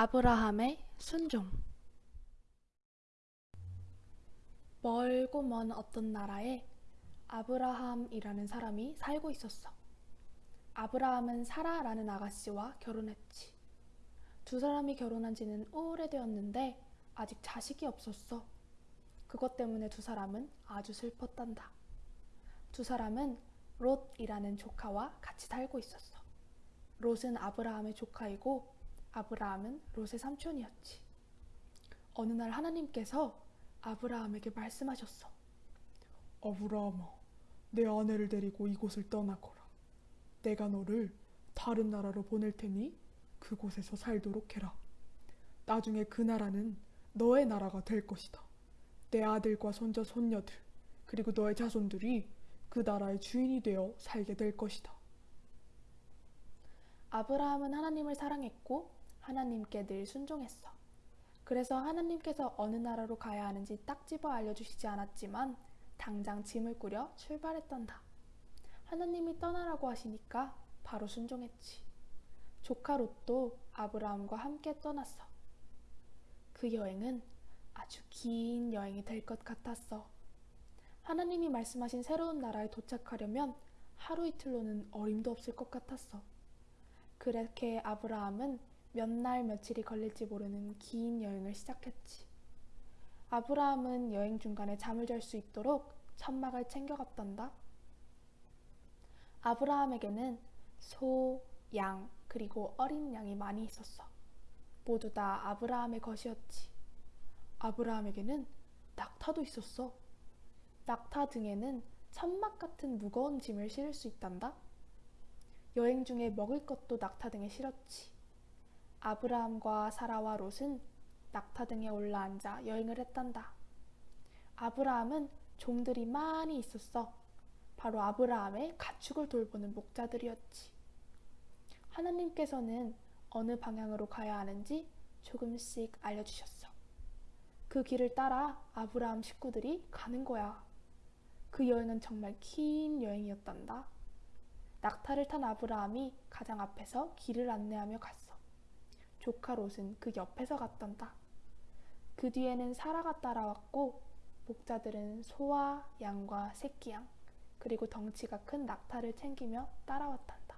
아브라함의 순종 멀고 먼 어떤 나라에 아브라함이라는 사람이 살고 있었어. 아브라함은 사라라는 아가씨와 결혼했지. 두 사람이 결혼한 지는 오래되었는데 아직 자식이 없었어. 그것 때문에 두 사람은 아주 슬펐단다. 두 사람은 롯이라는 조카와 같이 살고 있었어. 롯은 아브라함의 조카이고 아브라함은 롯의 삼촌이었지. 어느 날 하나님께서 아브라함에게 말씀하셨어. 아브라함아, 내 아내를 데리고 이곳을 떠나거라. 내가 너를 다른 나라로 보낼 테니 그곳에서 살도록 해라. 나중에 그 나라는 너의 나라가 될 것이다. 내 아들과 손자, 손녀들, 그리고 너의 자손들이 그 나라의 주인이 되어 살게 될 것이다. 아브라함은 하나님을 사랑했고 하나님께 늘 순종했어. 그래서 하나님께서 어느 나라로 가야 하는지 딱 집어 알려주시지 않았지만 당장 짐을 꾸려 출발했단다. 하나님이 떠나라고 하시니까 바로 순종했지. 조카 롯도 아브라함과 함께 떠났어. 그 여행은 아주 긴 여행이 될 것 같았어. 하나님이 말씀하신 새로운 나라에 도착하려면 하루 이틀로는 어림도 없을 것 같았어. 그렇게 아브라함은 몇 날 며칠이 걸릴지 모르는 긴 여행을 시작했지. 아브라함은 여행 중간에 잠을 잘 수 있도록 천막을 챙겨갔단다. 아브라함에게는 소, 양, 그리고 어린 양이 많이 있었어. 모두 다 아브라함의 것이었지. 아브라함에게는 낙타도 있었어. 낙타 등에는 천막 같은 무거운 짐을 실을 수 있단다. 여행 중에 먹을 것도 낙타 등에 실었지. 아브라함과 사라와 롯은 낙타 등에 올라앉아 여행을 했단다. 아브라함은 종들이 많이 있었어. 바로 아브라함의 가축을 돌보는 목자들이었지. 하나님께서는 어느 방향으로 가야 하는지 조금씩 알려주셨어. 그 길을 따라 아브라함 식구들이 가는 거야. 그 여행은 정말 긴 여행이었단다. 낙타를 탄 아브라함이 가장 앞에서 길을 안내하며 갔어. 조카 롯은 그 옆에서 갔단다. 그 뒤에는 사라가 따라왔고 목자들은 소와 양과 새끼양 그리고 덩치가 큰 낙타를 챙기며 따라왔단다.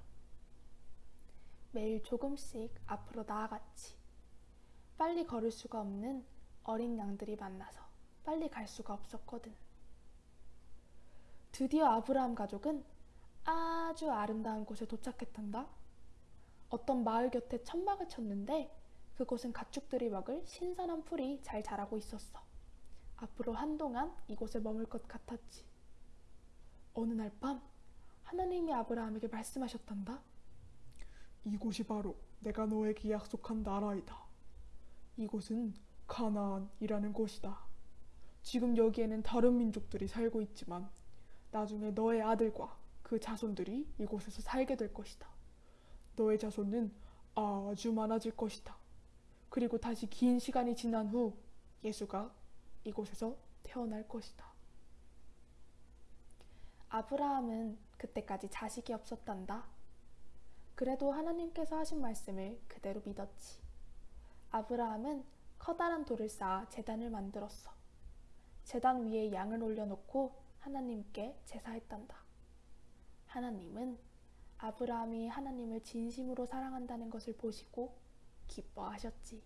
매일 조금씩 앞으로 나아갔지. 빨리 걸을 수가 없는 어린 양들이 만나서 빨리 갈 수가 없었거든. 드디어 아브라함 가족은 아주 아름다운 곳에 도착했단다. 어떤 마을 곁에 천막을 쳤는데 그곳은 가축들이 먹을 신선한 풀이 잘 자라고 있었어. 앞으로 한동안 이곳에 머물 것 같았지. 어느 날 밤 하나님이 아브라함에게 말씀하셨단다. 이곳이 바로 내가 너에게 약속한 나라이다. 이곳은 가나안이라는 곳이다. 지금 여기에는 다른 민족들이 살고 있지만 나중에 너의 아들과 그 자손들이 이곳에서 살게 될 것이다. 너의 자손은 아주 많아질 것이다. 그리고 다시 긴 시간이 지난 후 예수가 이곳에서 태어날 것이다. 아브라함은 그때까지 자식이 없었단다. 그래도 하나님께서 하신 말씀을 그대로 믿었지. 아브라함은 커다란 돌을 쌓아 재단을 만들었어. 재단 위에 양을 올려놓고 하나님께 제사했단다. 하나님은 아브라함이 하나님을 진심으로 사랑한다는 것을 보시고 기뻐하셨지.